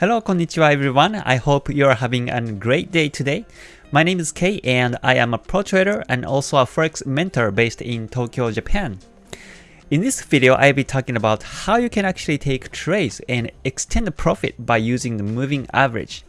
Hello, konnichiwa everyone. I hope you are having a great day today. My name is Kei and I am a pro trader and also a forex mentor based in Tokyo, Japan. In this video, I'll be talking about how you can actually take trades and extend the profit by using the moving average.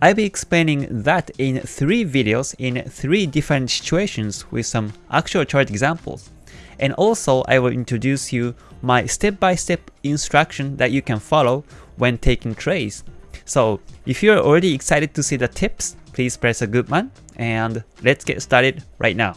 I'll be explaining that in three videos in three different situations with some actual chart examples. And also, I will introduce you my step-by-step -step instruction that you can follow when taking trades. So if you're already excited to see the tips, please press a good one and let's get started right now.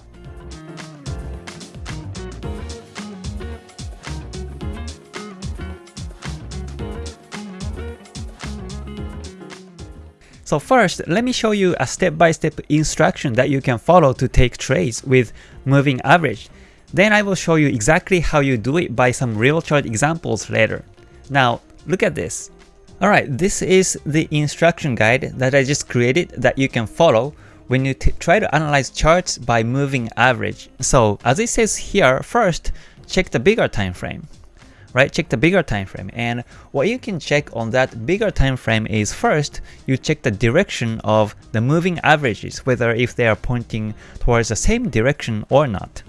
So first, let me show you a step-by-step -step instruction that you can follow to take trades with moving average. Then I will show you exactly how you do it by some real chart examples later. Now, Look at this. Alright, this is the instruction guide that I just created that you can follow when you try to analyze charts by moving average. So as it says here, first check the bigger time frame. Right, check the bigger time frame. And what you can check on that bigger time frame is first, you check the direction of the moving averages, whether if they are pointing towards the same direction or not.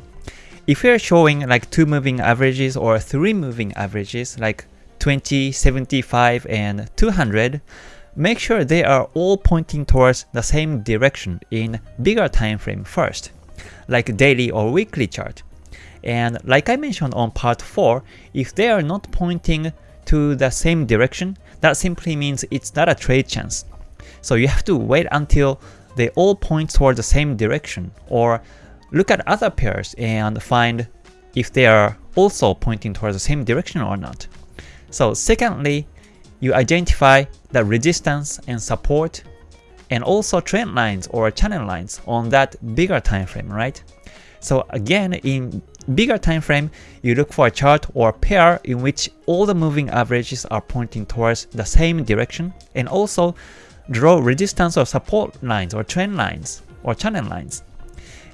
If you're showing like two moving averages or three moving averages, like 20, 75, and 200, make sure they are all pointing towards the same direction in bigger time frame first, like daily or weekly chart. And like I mentioned on part 4, if they are not pointing to the same direction, that simply means it's not a trade chance. So you have to wait until they all point towards the same direction, or look at other pairs and find if they are also pointing towards the same direction or not. So secondly, you identify the resistance and support and also trend lines or channel lines on that bigger time frame, right? So again, in bigger time frame, you look for a chart or pair in which all the moving averages are pointing towards the same direction and also draw resistance or support lines or trend lines or channel lines.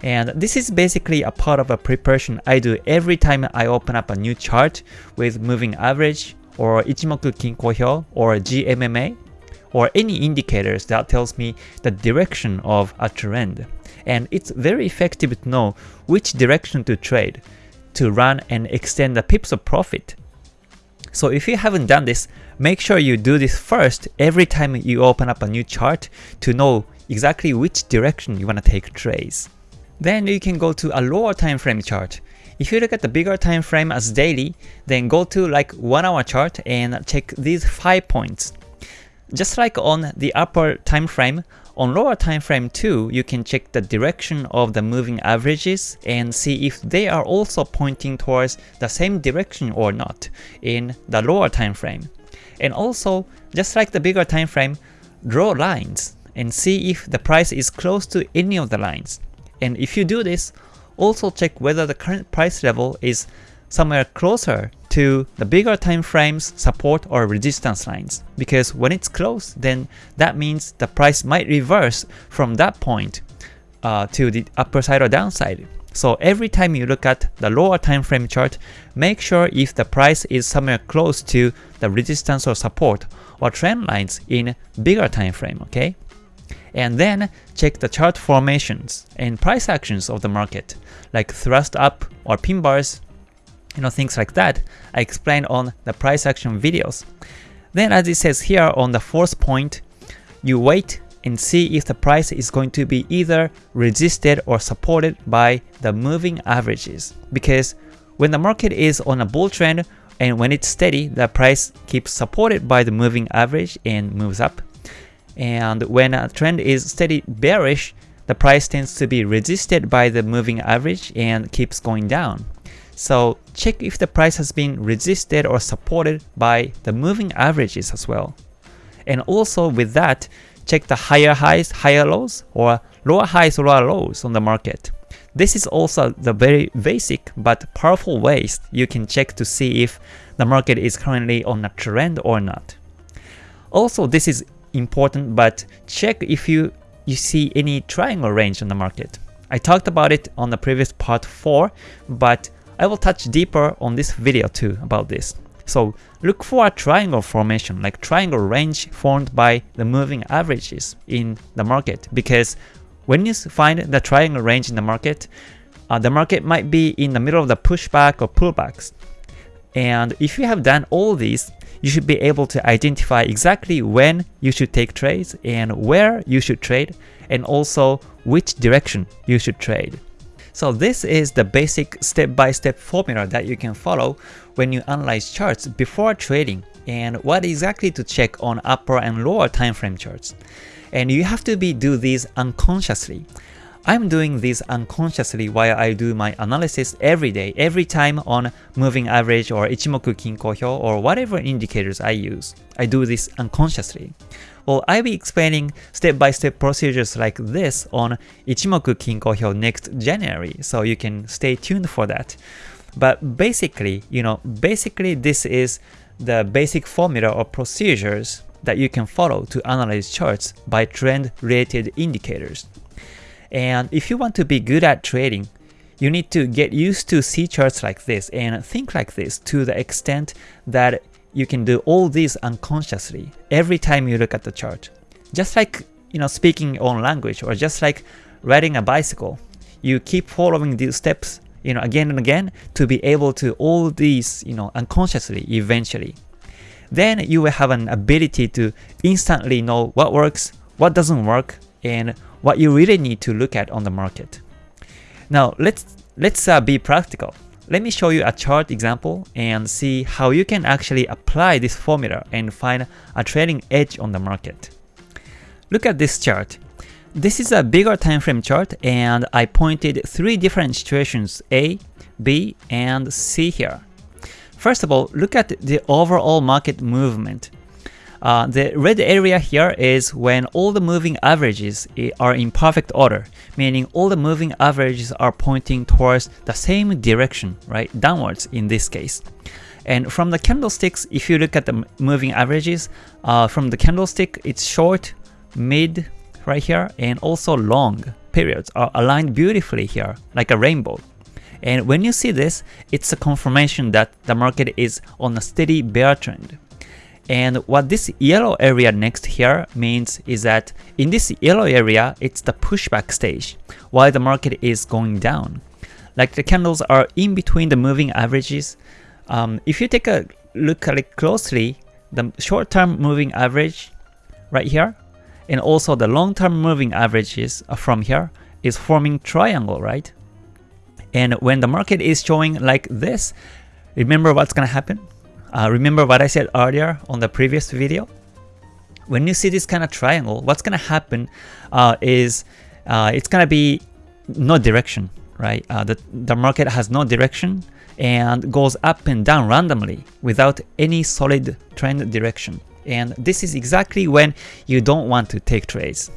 And this is basically a part of a preparation I do every time I open up a new chart with moving average or Ichimoku Kinko Hyo or GMMA or any indicators that tells me the direction of a trend. And it's very effective to know which direction to trade to run and extend the pips of profit. So if you haven't done this, make sure you do this first every time you open up a new chart to know exactly which direction you want to take trades. Then you can go to a lower time frame chart if you look at the bigger time frame as daily, then go to like 1 hour chart and check these 5 points. Just like on the upper time frame, on lower time frame too, you can check the direction of the moving averages and see if they are also pointing towards the same direction or not in the lower time frame. And also, just like the bigger time frame, draw lines and see if the price is close to any of the lines. And if you do this, also check whether the current price level is somewhere closer to the bigger time frames support or resistance lines because when it's close then that means the price might reverse from that point uh, to the upper side or downside. So every time you look at the lower time frame chart, make sure if the price is somewhere close to the resistance or support or trend lines in bigger time frame, okay? And then check the chart formations and price actions of the market, like thrust up or pin bars, you know, things like that I explained on the price action videos. Then as it says here on the fourth point, you wait and see if the price is going to be either resisted or supported by the moving averages. Because when the market is on a bull trend and when it's steady, the price keeps supported by the moving average and moves up. And when a trend is steady bearish, the price tends to be resisted by the moving average and keeps going down. So check if the price has been resisted or supported by the moving averages as well. And also with that, check the higher highs, higher lows, or lower highs, lower lows on the market. This is also the very basic but powerful ways you can check to see if the market is currently on a trend or not. Also, this is important, but check if you, you see any triangle range on the market. I talked about it on the previous part 4, but I will touch deeper on this video too about this. So look for a triangle formation, like triangle range formed by the moving averages in the market because when you find the triangle range in the market, uh, the market might be in the middle of the pushback or pullbacks. And if you have done all these, you should be able to identify exactly when you should take trades and where you should trade and also which direction you should trade. So this is the basic step-by-step -step formula that you can follow when you analyze charts before trading and what exactly to check on upper and lower time frame charts. And you have to be do these unconsciously. I'm doing this unconsciously while I do my analysis every day, every time on moving average or Ichimoku Kinko Hyo or whatever indicators I use. I do this unconsciously. Well, I'll be explaining step-by-step -step procedures like this on Ichimoku Kinko Hyo next January, so you can stay tuned for that. But basically, you know, basically this is the basic formula or procedures that you can follow to analyze charts by trend-related indicators. And if you want to be good at trading, you need to get used to see charts like this and think like this to the extent that you can do all these unconsciously every time you look at the chart. Just like you know speaking your own language or just like riding a bicycle, you keep following these steps you know again and again to be able to all these you know unconsciously eventually. Then you will have an ability to instantly know what works, what doesn't work, and what you really need to look at on the market. Now let's let's uh, be practical. Let me show you a chart example and see how you can actually apply this formula and find a trading edge on the market. Look at this chart. This is a bigger time frame chart and I pointed three different situations A, B, and C here. First of all, look at the overall market movement. Uh, the red area here is when all the moving averages are in perfect order, meaning all the moving averages are pointing towards the same direction, right, downwards in this case. And from the candlesticks, if you look at the moving averages, uh, from the candlestick, it's short, mid, right here, and also long periods are aligned beautifully here, like a rainbow. And when you see this, it's a confirmation that the market is on a steady bear trend. And what this yellow area next here means is that in this yellow area, it's the pushback stage, while the market is going down. Like the candles are in between the moving averages. Um, if you take a look at it closely, the short-term moving average right here, and also the long-term moving averages from here is forming triangle, right? And when the market is showing like this, remember what's gonna happen? Uh, remember what I said earlier on the previous video? When you see this kind of triangle, what's going to happen uh, is uh, it's going to be no direction, right? Uh, the, the market has no direction and goes up and down randomly without any solid trend direction. And this is exactly when you don't want to take trades.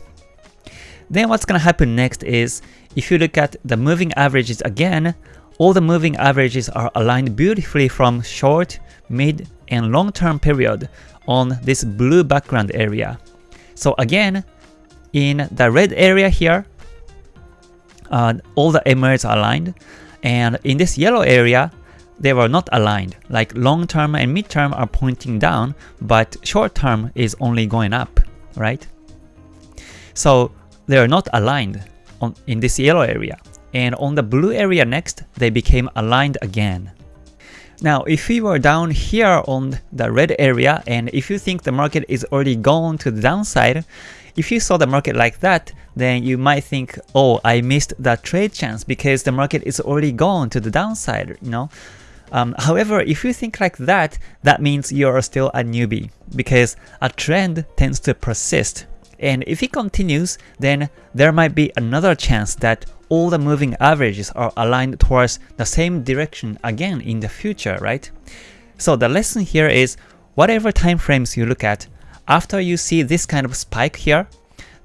Then what's going to happen next is if you look at the moving averages again, all the moving averages are aligned beautifully from short, mid, and long-term period on this blue background area. So again, in the red area here, uh, all the MAs are aligned, and in this yellow area, they were not aligned, like long-term and mid-term are pointing down, but short-term is only going up, right? So they are not aligned on, in this yellow area and on the blue area next, they became aligned again. Now, if we were down here on the red area, and if you think the market is already gone to the downside, if you saw the market like that, then you might think, oh, I missed that trade chance because the market is already gone to the downside, you know? Um, however, if you think like that, that means you are still a newbie because a trend tends to persist. And if it continues, then there might be another chance that all the moving averages are aligned towards the same direction again in the future, right? So the lesson here is whatever time frames you look at, after you see this kind of spike here,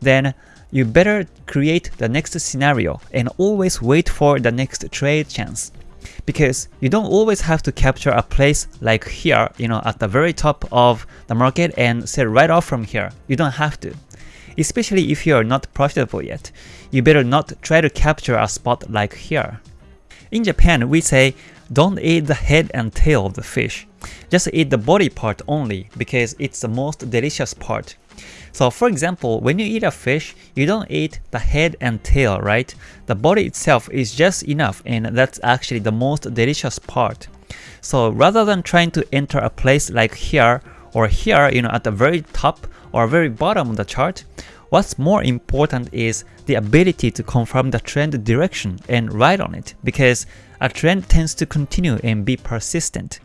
then you better create the next scenario and always wait for the next trade chance. Because you don't always have to capture a place like here, you know, at the very top of the market and sell right off from here. You don't have to especially if you are not profitable yet. You better not try to capture a spot like here. In Japan, we say, don't eat the head and tail of the fish. Just eat the body part only because it's the most delicious part. So for example, when you eat a fish, you don't eat the head and tail, right? The body itself is just enough and that's actually the most delicious part. So rather than trying to enter a place like here or here, you know, at the very top or very bottom of the chart, what's more important is the ability to confirm the trend direction and ride on it because a trend tends to continue and be persistent.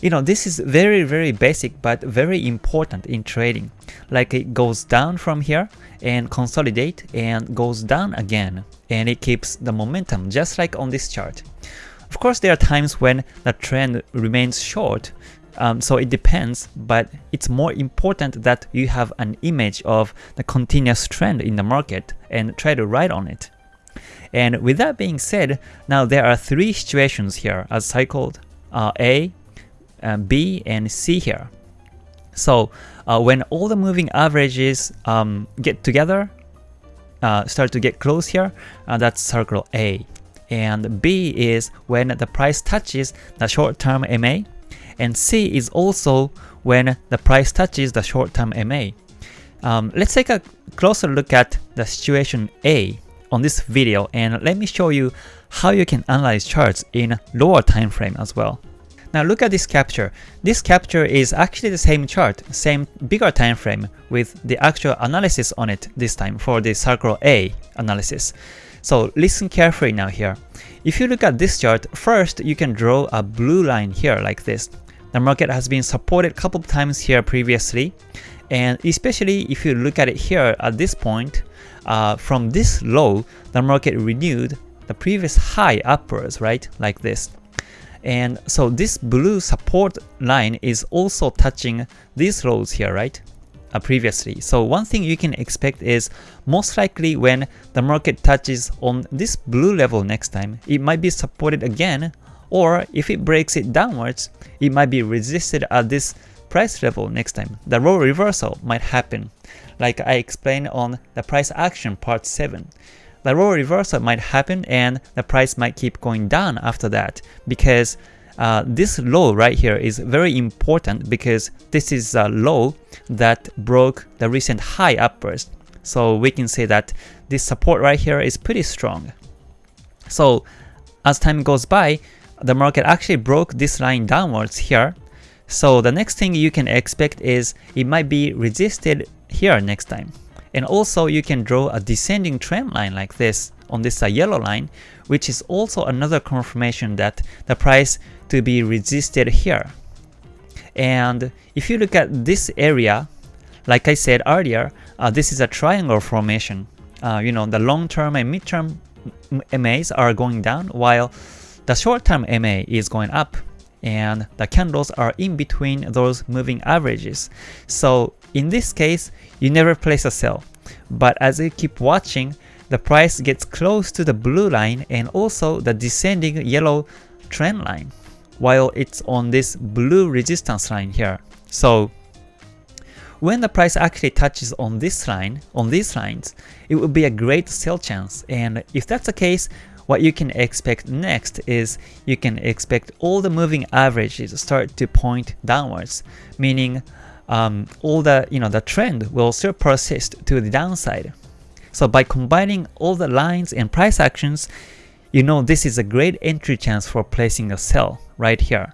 You know, this is very very basic but very important in trading. Like it goes down from here and consolidate and goes down again and it keeps the momentum just like on this chart. Of course there are times when the trend remains short um, so it depends, but it's more important that you have an image of the continuous trend in the market and try to ride on it. And with that being said, now there are three situations here as cycled uh, A, uh, B, and C here. So uh, when all the moving averages um, get together, uh, start to get close here, uh, that's circle A. And B is when the price touches the short-term MA, and C is also when the price touches the short-term MA. Um, let's take a closer look at the situation A on this video and let me show you how you can analyze charts in lower time frame as well. Now look at this capture. This capture is actually the same chart, same bigger time frame with the actual analysis on it this time for the circle A analysis. So listen carefully now here. If you look at this chart, first you can draw a blue line here like this. The market has been supported a couple of times here previously, and especially if you look at it here at this point, uh, from this low, the market renewed the previous high upwards, right, like this. And so this blue support line is also touching these lows here, right? Uh, previously. So one thing you can expect is most likely when the market touches on this blue level next time, it might be supported again or if it breaks it downwards, it might be resisted at this price level next time. The role reversal might happen, like I explained on the price action part 7 the role reversal might happen and the price might keep going down after that because uh, this low right here is very important because this is a low that broke the recent high upwards. So we can say that this support right here is pretty strong. So as time goes by, the market actually broke this line downwards here. So the next thing you can expect is it might be resisted here next time. And also you can draw a descending trend line like this on this yellow line, which is also another confirmation that the price to be resisted here. And if you look at this area, like I said earlier, uh, this is a triangle formation. Uh, you know, the long-term and mid-term MAs are going down while the short-term MA is going up and the candles are in between those moving averages. So in this case, you never place a sell. But as you keep watching, the price gets close to the blue line and also the descending yellow trend line while it's on this blue resistance line here. So when the price actually touches on this line, on these lines, it would be a great sell chance and if that's the case, what you can expect next is you can expect all the moving averages start to point downwards, meaning um, all the you know the trend will still persist to the downside. So by combining all the lines and price actions, you know this is a great entry chance for placing a sell right here.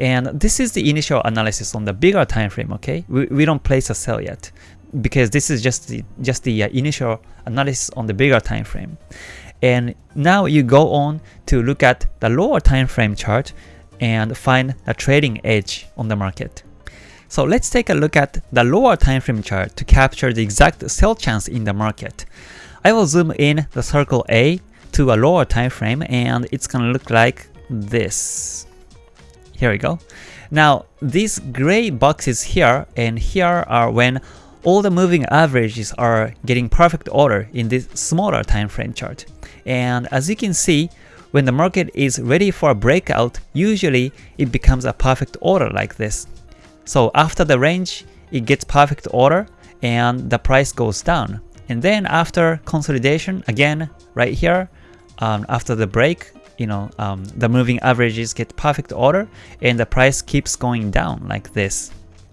And this is the initial analysis on the bigger time frame, okay? We, we don't place a sell yet because this is just the just the uh, initial analysis on the bigger time frame. And now you go on to look at the lower time frame chart and find a trading edge on the market. So let's take a look at the lower time frame chart to capture the exact sell chance in the market. I will zoom in the circle A to a lower time frame and it's gonna look like this. Here we go. Now these gray boxes here and here are when all the moving averages are getting perfect order in this smaller time frame chart. And as you can see, when the market is ready for a breakout, usually it becomes a perfect order like this. So after the range, it gets perfect order and the price goes down. And then after consolidation, again, right here, um, after the break you know, um, the moving averages get perfect order and the price keeps going down like this.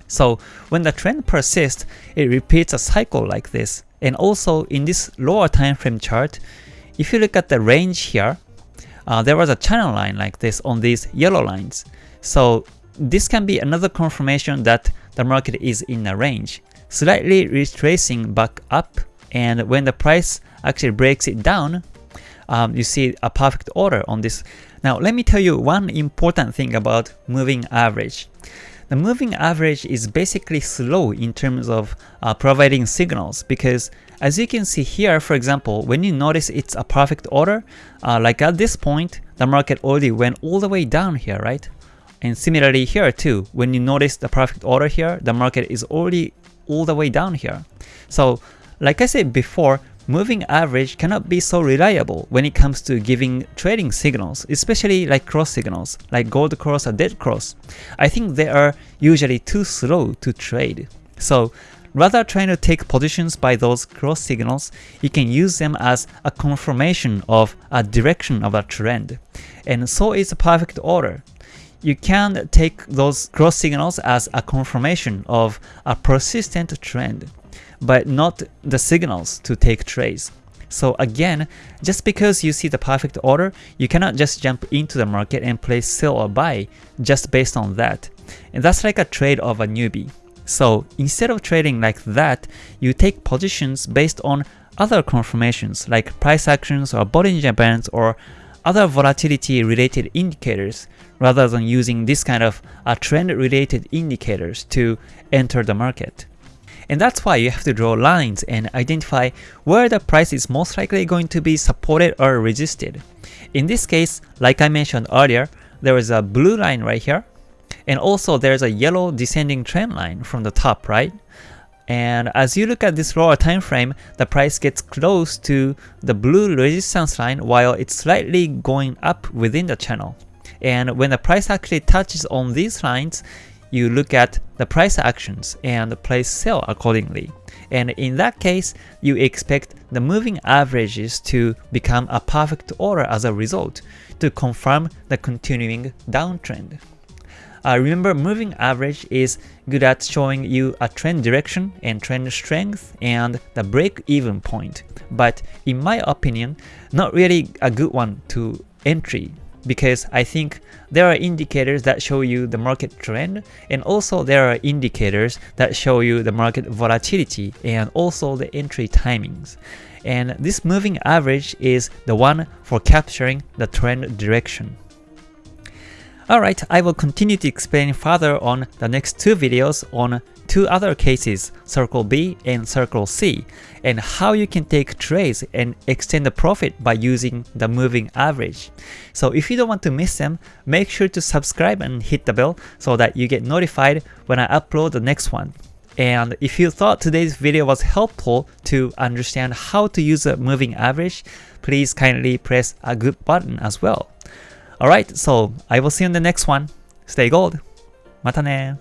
So when the trend persists, it repeats a cycle like this. And also in this lower time frame chart, if you look at the range here, uh, there was a channel line like this on these yellow lines. So this can be another confirmation that the market is in a range, slightly retracing back up and when the price actually breaks it down, um, you see a perfect order on this. Now let me tell you one important thing about moving average. The moving average is basically slow in terms of uh, providing signals because as you can see here, for example, when you notice it's a perfect order, uh, like at this point, the market already went all the way down here, right? And similarly here too, when you notice the perfect order here, the market is already all the way down here. So like I said before, moving average cannot be so reliable when it comes to giving trading signals, especially like cross signals, like gold cross or dead cross. I think they are usually too slow to trade. So rather trying to take positions by those cross signals, you can use them as a confirmation of a direction of a trend. And so is a perfect order. You can take those cross signals as a confirmation of a persistent trend but not the signals to take trades. So again, just because you see the perfect order, you cannot just jump into the market and place sell or buy just based on that. And that's like a trade of a newbie. So instead of trading like that, you take positions based on other confirmations like price actions or Bollinger Bands or other volatility related indicators rather than using this kind of uh, trend related indicators to enter the market. And that's why you have to draw lines and identify where the price is most likely going to be supported or resisted. In this case, like I mentioned earlier, there is a blue line right here, and also there's a yellow descending trend line from the top, right? And as you look at this lower time frame, the price gets close to the blue resistance line while it's slightly going up within the channel. And when the price actually touches on these lines, you look at the price actions and place sell accordingly. And in that case, you expect the moving averages to become a perfect order as a result to confirm the continuing downtrend. Uh, remember, moving average is good at showing you a trend direction and trend strength and the break-even point, but in my opinion, not really a good one to entry because I think there are indicators that show you the market trend and also there are indicators that show you the market volatility and also the entry timings. And this moving average is the one for capturing the trend direction. Alright, I will continue to explain further on the next two videos on two other cases, Circle B and Circle C, and how you can take trades and extend the profit by using the moving average. So if you don't want to miss them, make sure to subscribe and hit the bell so that you get notified when I upload the next one. And if you thought today's video was helpful to understand how to use a moving average, please kindly press a good button as well. Alright, so I will see you in the next one. Stay gold. またね